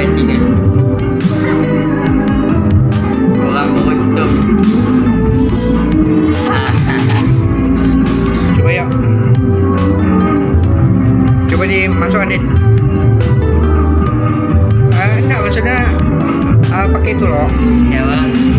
stretching eh Orang beruntung Cuba yuk. Cuba di masuk eh, maksudnya uh, Pakai itu loh. Ya bang.